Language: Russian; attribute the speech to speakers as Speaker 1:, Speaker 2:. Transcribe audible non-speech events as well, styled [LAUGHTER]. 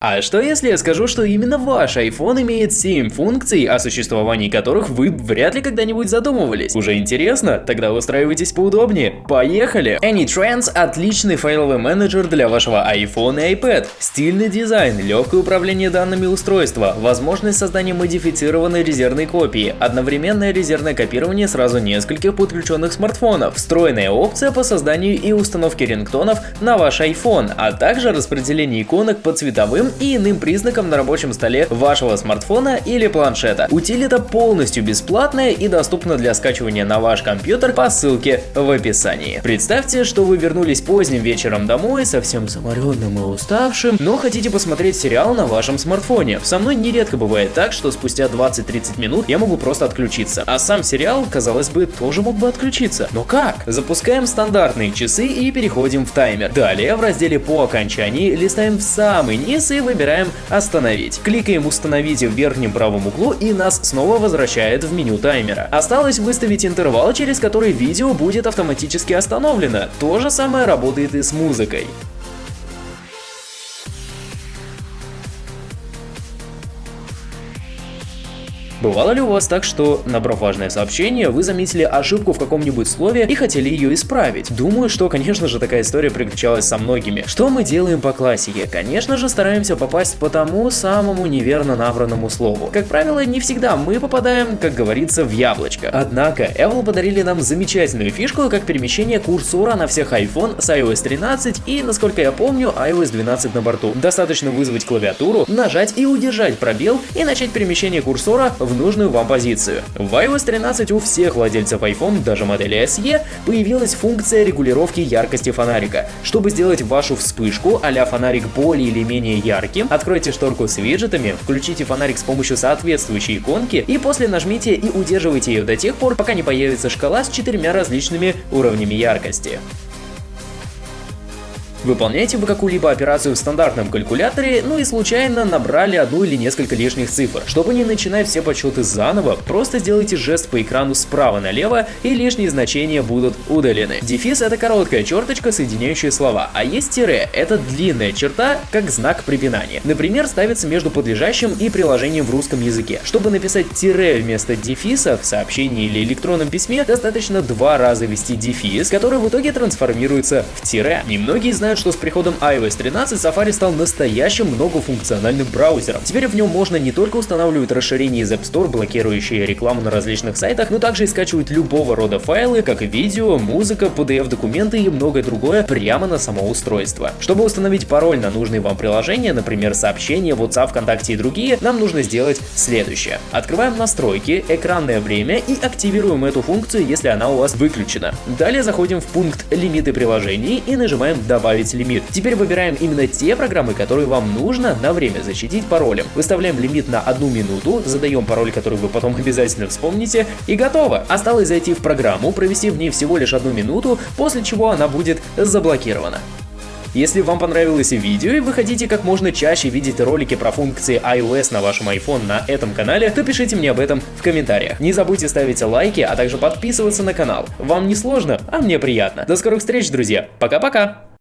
Speaker 1: А что если я скажу, что именно ваш iPhone имеет 7 функций, о существовании которых вы вряд ли когда-нибудь задумывались? Уже интересно? Тогда устраивайтесь поудобнее. Поехали! AnyTrends – отличный файловый менеджер для вашего iPhone и iPad. Стильный дизайн, легкое управление данными устройства, возможность создания модифицированной резервной копии, одновременное резервное копирование сразу нескольких подключенных смартфонов, встроенная опция по созданию и установке рингтонов на ваш iPhone, а также распределение иконок по цветовым и иным признакам на рабочем столе вашего смартфона или планшета. Утилита полностью бесплатная и доступна для скачивания на ваш компьютер по ссылке в описании. Представьте, что вы вернулись поздним вечером домой, совсем заморенным и уставшим, но хотите посмотреть сериал на вашем смартфоне. Со мной нередко бывает так, что спустя 20-30 минут я могу просто отключиться, а сам сериал, казалось бы, тоже мог бы отключиться. Но как? Запускаем стандартные часы и переходим в таймер. Далее в разделе по окончании листаем в самый низ и выбираем «Остановить». Кликаем «Установить» в верхнем правом углу и нас снова возвращает в меню таймера. Осталось выставить интервал, через который видео будет автоматически остановлено. То же самое работает и с музыкой. Бывало ли у вас так, что, набрав важное сообщение, вы заметили ошибку в каком-нибудь слове и хотели ее исправить? Думаю, что, конечно же, такая история приключалась со многими. Что мы делаем по классике? Конечно же, стараемся попасть по тому самому неверно набранному слову. Как правило, не всегда мы попадаем, как говорится, в яблочко. Однако, Apple подарили нам замечательную фишку, как перемещение курсора на всех iPhone с iOS 13 и, насколько я помню, iOS 12 на борту. Достаточно вызвать клавиатуру, нажать и удержать пробел и начать перемещение курсора нужную вам позицию. В iOS 13 у всех владельцев iPhone, даже модели SE, появилась функция регулировки яркости фонарика. Чтобы сделать вашу вспышку а фонарик более или менее ярким, откройте шторку с виджетами, включите фонарик с помощью соответствующей иконки и после нажмите и удерживайте ее до тех пор, пока не появится шкала с четырьмя различными уровнями яркости. Выполняете вы какую-либо операцию в стандартном калькуляторе, ну и случайно набрали одну или несколько лишних цифр. Чтобы не начинать все подсчеты заново, просто сделайте жест по экрану справа налево и лишние значения будут удалены. Дефис это короткая черточка, соединяющая слова, а есть тире, это длинная черта, как знак препинания. Например, ставится между подлежащим и приложением в русском языке. Чтобы написать тире вместо дефиса в сообщении или электронном письме, достаточно два раза ввести дефис, который в итоге трансформируется в тире. Немногие знают, знают, что с приходом iOS 13 Safari стал настоящим многофункциональным браузером. Теперь в нем можно не только устанавливать расширения из App Store, блокирующие рекламу на различных сайтах, но также и скачивать любого рода файлы, как видео, музыка, PDF-документы и многое другое прямо на само устройство. Чтобы установить пароль на нужные вам приложения, например, сообщения, WhatsApp, ВКонтакте и другие, нам нужно сделать следующее. Открываем настройки, экранное время и активируем эту функцию, если она у вас выключена. Далее заходим в пункт «Лимиты приложений» и нажимаем «Добавить добавить лимит. Теперь выбираем именно те программы, которые вам нужно на время защитить паролем. Выставляем лимит на одну минуту, задаем пароль, который вы потом [LAUGHS] обязательно вспомните, и готово. Осталось зайти в программу, провести в ней всего лишь одну минуту, после чего она будет заблокирована. Если вам понравилось видео и вы хотите как можно чаще видеть ролики про функции iOS на вашем iPhone на этом канале, то пишите мне об этом в комментариях. Не забудьте ставить лайки, а также подписываться на канал. Вам не сложно, а мне приятно. До скорых встреч, друзья. Пока-пока!